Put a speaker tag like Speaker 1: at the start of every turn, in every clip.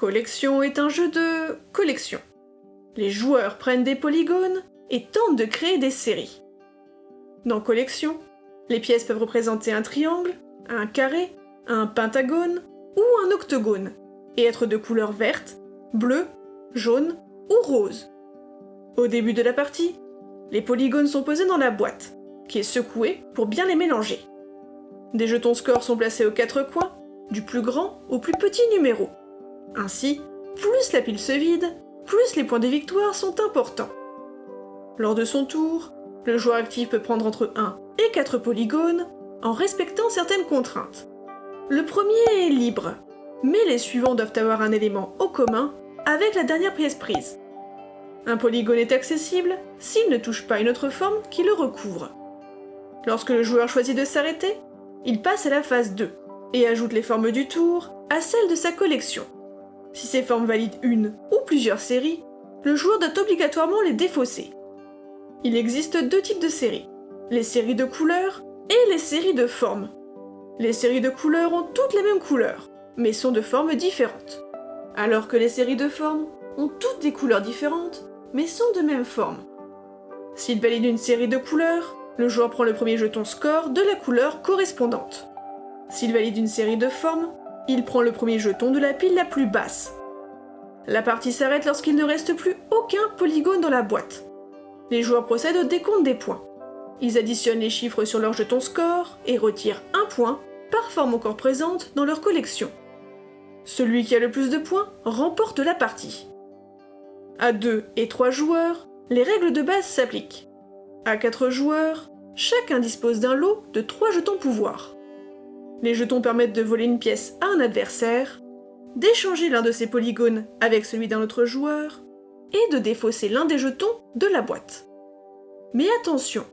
Speaker 1: Collection est un jeu de collection. Les joueurs prennent des polygones et tentent de créer des séries. Dans Collection, les pièces peuvent représenter un triangle, un carré, un pentagone ou un octogone, et être de couleur verte, bleue, jaune ou rose. Au début de la partie, les polygones sont posés dans la boîte, qui est secouée pour bien les mélanger. Des jetons score sont placés aux quatre coins, du plus grand au plus petit numéro. Ainsi, plus la pile se vide, plus les points de victoire sont importants. Lors de son tour, le joueur actif peut prendre entre 1 et 4 polygones en respectant certaines contraintes. Le premier est libre, mais les suivants doivent avoir un élément au commun avec la dernière pièce prise. Un polygone est accessible s'il ne touche pas une autre forme qui le recouvre. Lorsque le joueur choisit de s'arrêter, il passe à la phase 2 et ajoute les formes du tour à celles de sa collection. Si ces formes valident une ou plusieurs séries, le joueur doit obligatoirement les défausser. Il existe deux types de séries, les séries de couleurs et les séries de formes. Les séries de couleurs ont toutes les mêmes couleurs, mais sont de formes différentes. Alors que les séries de formes ont toutes des couleurs différentes, mais sont de même forme. S'il valide une série de couleurs, le joueur prend le premier jeton score de la couleur correspondante. S'il valide une série de formes, il prend le premier jeton de la pile la plus basse. La partie s'arrête lorsqu'il ne reste plus aucun polygone dans la boîte. Les joueurs procèdent au décompte des points. Ils additionnent les chiffres sur leur jeton score et retirent un point par forme encore présente dans leur collection. Celui qui a le plus de points remporte la partie. À 2 et 3 joueurs, les règles de base s'appliquent. À 4 joueurs, chacun dispose d'un lot de 3 jetons pouvoir. Les jetons permettent de voler une pièce à un adversaire, d'échanger l'un de ses polygones avec celui d'un autre joueur, et de défausser l'un des jetons de la boîte. Mais attention,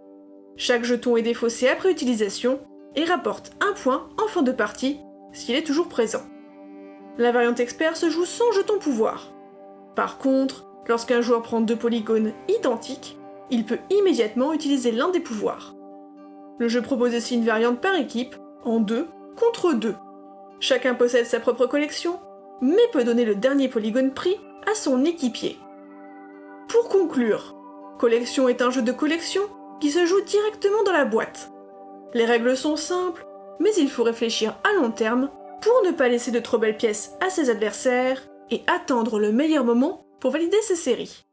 Speaker 1: chaque jeton est défaussé après utilisation et rapporte un point en fin de partie s'il est toujours présent. La variante expert se joue sans jeton pouvoir. Par contre, lorsqu'un joueur prend deux polygones identiques, il peut immédiatement utiliser l'un des pouvoirs. Le jeu propose aussi une variante par équipe, en deux contre deux. Chacun possède sa propre collection, mais peut donner le dernier polygone pris à son équipier. Pour conclure, Collection est un jeu de collection qui se joue directement dans la boîte. Les règles sont simples, mais il faut réfléchir à long terme pour ne pas laisser de trop belles pièces à ses adversaires et attendre le meilleur moment pour valider ses séries.